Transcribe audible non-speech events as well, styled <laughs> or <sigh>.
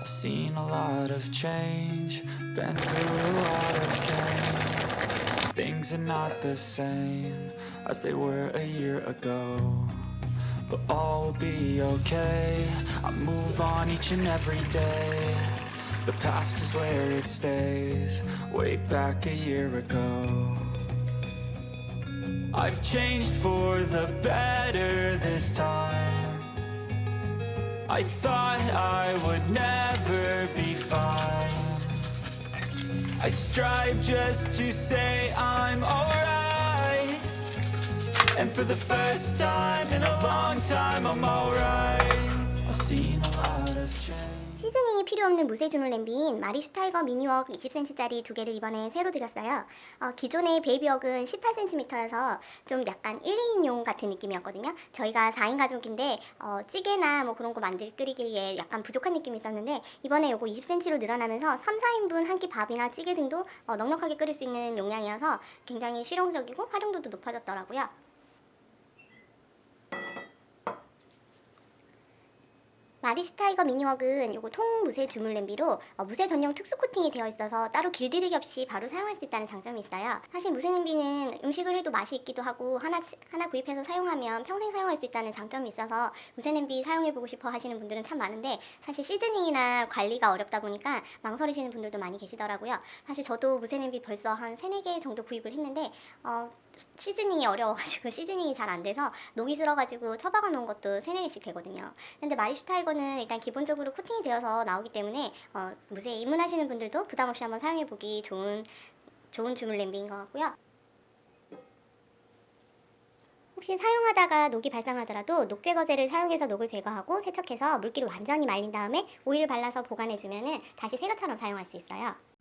I've seen a lot of change, been through a lot of pain. Some things are not the same as they were a year ago. But all will be okay. I move on each and every day. The past is where it stays, way back a year ago. I've changed for the better this time. I thought I would never be fine. I strive just to say I'm alright. And for the first time in a long time, I'm alright. I've seen a lot of change. seasoning이 필요 없는 무쇠주물 냄비인 마리슈 타이거 미니웍 20cm짜리 두 개를 이번에 새로 들였어요. 어, 기존의 베이비웍은 18cm여서 좀 약간 1, 2인용 같은 느낌이었거든요. 저희가 4인 가족인데 어, 찌개나 뭐 그런 거 만들 끓이기에 약간 부족한 느낌이 있었는데 이번에 요거 20cm로 늘어나면서 3, 4인분 한 끼 밥이나 찌개 등도 어, 넉넉하게 끓일 수 있는 용량이어서 굉장히 실용적이고 활용도도 높아졌더라고요. 마리슈 타이거 미니웍은 요거 통무쇠 주물 냄비로 어, 무쇠 전용 특수 코팅이 되어 있어서 따로 길들이기 없이 바로 사용할 수 있다는 장점이 있어요. 사실 무쇠 냄비는 음식을 해도 맛이 있기도 하고 하나 하나 구입해서 사용하면 평생 사용할 수 있다는 장점이 있어서 무쇠 냄비 사용해보고 싶어 하시는 분들은 참 많은데 사실 seasoning이나 관리가 어렵다 보니까 망설이시는 분들도 많이 계시더라고요. 사실 저도 무쇠 냄비 벌써 한 3, 4개 정도 구입을 했는데 어, seasoning이 어려워가지고 <laughs> seasoning이 잘 안 돼서 녹이 슬어가지고 처박아 놓은 것도 3, 4개씩 되거든요. 근데 마리슈 타이거 는 일단 기본적으로 코팅이 되어서 나오기 때문에 어, 무쇠 입문하시는 분들도 부담 없이 한번 사용해보기 좋은 좋은 주물 냄비인 것 같고요. 혹시 사용하다가 녹이 발생하더라도 녹 제거제를 사용해서 녹을 제거하고 세척해서 물기를 완전히 말린 다음에 오일을 발라서 보관해주면 다시 새 것처럼 사용할 수 있어요.